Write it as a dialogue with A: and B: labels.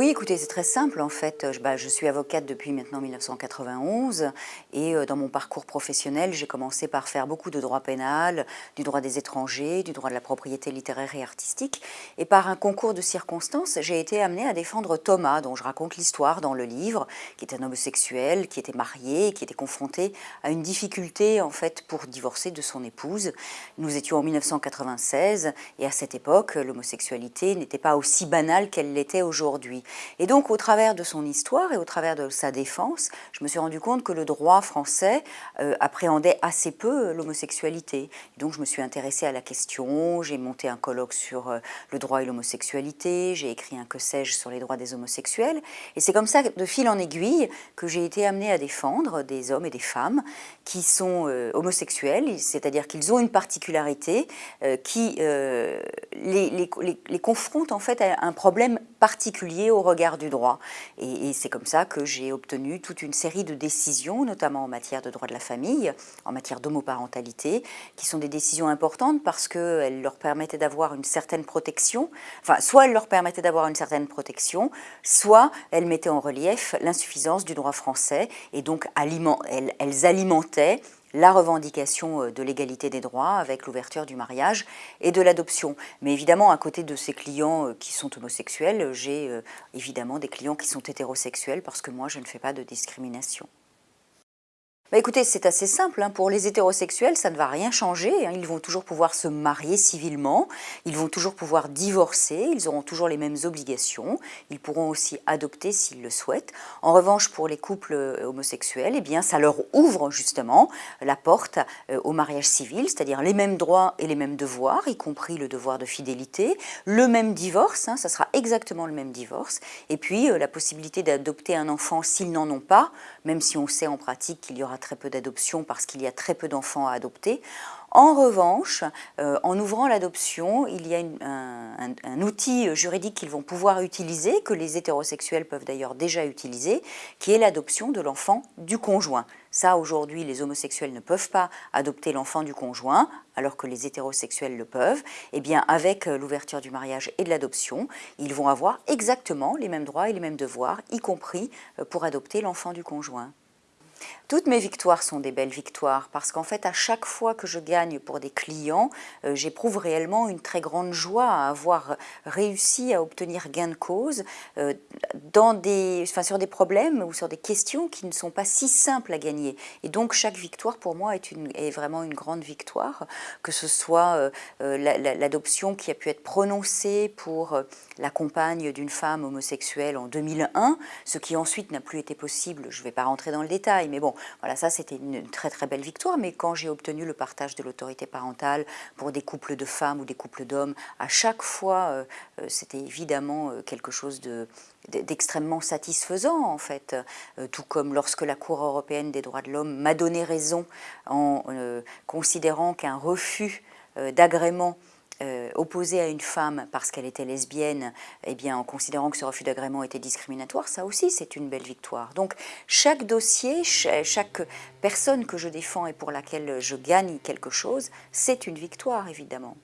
A: Oui, écoutez, c'est très simple en fait. Je, bah, je, suis avocate depuis maintenant 1991 et euh, dans mon parcours professionnel, j'ai commencé par faire beaucoup de droit pénal, du droit des étrangers, du droit de la propriété littéraire et artistique. Et par un concours de circonstances, j'ai été amenée à défendre Thomas, dont je raconte l'histoire dans le livre, qui est un homosexuel, qui était marié, qui était confronté à une difficulté en fait pour divorcer de son épouse. Nous étions en 1996 et à cette époque, l'homosexualité n'était pas aussi banale qu'elle l'était aujourd'hui. Et donc, au travers de son histoire et au travers de sa défense, je me suis rendu compte que le droit français euh, appréhendait assez peu l'homosexualité. Donc, je me suis intéressée à la question, j'ai monté un colloque sur euh, le droit et l'homosexualité, j'ai écrit un que sais-je sur les droits des homosexuels. Et c'est comme ça, de fil en aiguille, que j'ai été amenée à défendre des hommes et des femmes qui sont euh, homosexuels, c'est-à-dire qu'ils ont une particularité qui les, les, les confronte en fait à un problème particulier au regard du droit. Et, c'est comme ça que j'ai obtenu toute une série de décisions, notamment en matière de droit de la famille, en matière d'homoparentalité, qui sont des décisions importantes parce qu'elles leur permettaient d'avoir une certaine protection, enfin, soit elles leur permettaient d'avoir une certaine protection, soit elles mettaient en relief l'insuffisance du droit français, et donc elles, elles alimentaient la revendication euh, de l'égalité des droits avec l'ouverture du mariage et de l'adoption. Mais évidemment, à côté de ces clients euh, qui sont homosexuels, j'ai euh, évidemment des clients qui sont hétérosexuels parce que moi, je ne fais pas de discrimination. Bah écoutez, c'est assez simple. Hein. Pour les hétérosexuels, ça ne va rien changer. Hein. Ils vont toujours pouvoir se marier civilement, ils vont toujours pouvoir divorcer, ils auront toujours les mêmes obligations, ils pourront aussi adopter s'ils le souhaitent. En revanche, pour les couples euh, homosexuels, eh bien, ça leur ouvre justement la porte euh, au mariage civil, c'est-à-dire les mêmes droits et les mêmes devoirs, y compris le devoir de fidélité, le même divorce, hein, ça sera exactement le même divorce, et puis euh, la possibilité d'adopter un enfant s'ils n'en ont pas, même si on sait en pratique qu'il y aura très peu d'adoptions parce qu'il y a très peu d'enfants à adopter. En revanche, euh, en ouvrant l'adoption, il y a un, outil juridique qu'ils vont pouvoir utiliser, que les hétérosexuels peuvent d'ailleurs déjà utiliser, qui est l'adoption de l'enfant du conjoint. Ça, aujourd'hui, les homosexuels ne peuvent pas adopter l'enfant du conjoint, alors que les hétérosexuels le peuvent. Eh bien, avec euh, l'ouverture du mariage et de l'adoption, ils vont avoir exactement les mêmes droits et les mêmes devoirs, y compris euh, pour adopter l'enfant du conjoint. Toutes mes victoires sont des belles victoires parce qu'en fait, à chaque fois que je gagne pour des clients, euh, j'éprouve réellement une très grande joie à avoir réussi à obtenir gain de cause euh, dans des, enfin, sur des problèmes ou sur des questions qui ne sont pas si simples à gagner. Et donc, chaque victoire pour moi est, une, est vraiment une grande victoire, que ce soit euh, l'adoption qui a pu être prononcée pour la compagne d'une femme homosexuelle en 2001, ce qui ensuite n'a plus été possible, je ne vais pas rentrer dans le détail, mais bon, voilà, ça c'était une très très belle victoire, mais quand j'ai obtenu le partage de l'autorité parentale pour des couples de femmes ou des couples d'hommes, à chaque fois, euh, euh, c'était évidemment euh, quelque chose d'extrêmement satisfaisant en fait, tout comme lorsque la Cour européenne des droits de l'homme m'a donné raison en considérant qu'un refus d'agrément euh, opposé à une femme parce qu'elle était lesbienne, eh bien, en considérant que ce refus d'agrément était discriminatoire, ça aussi c'est une belle victoire. Donc chaque dossier, chaque personne que je défends et pour laquelle je gagne quelque chose, c'est une victoire évidemment.